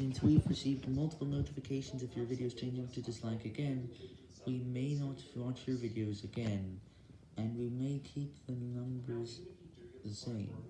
Since we've received multiple notifications of your videos changing to dislike again, we may not watch your videos again, and we may keep the numbers the same.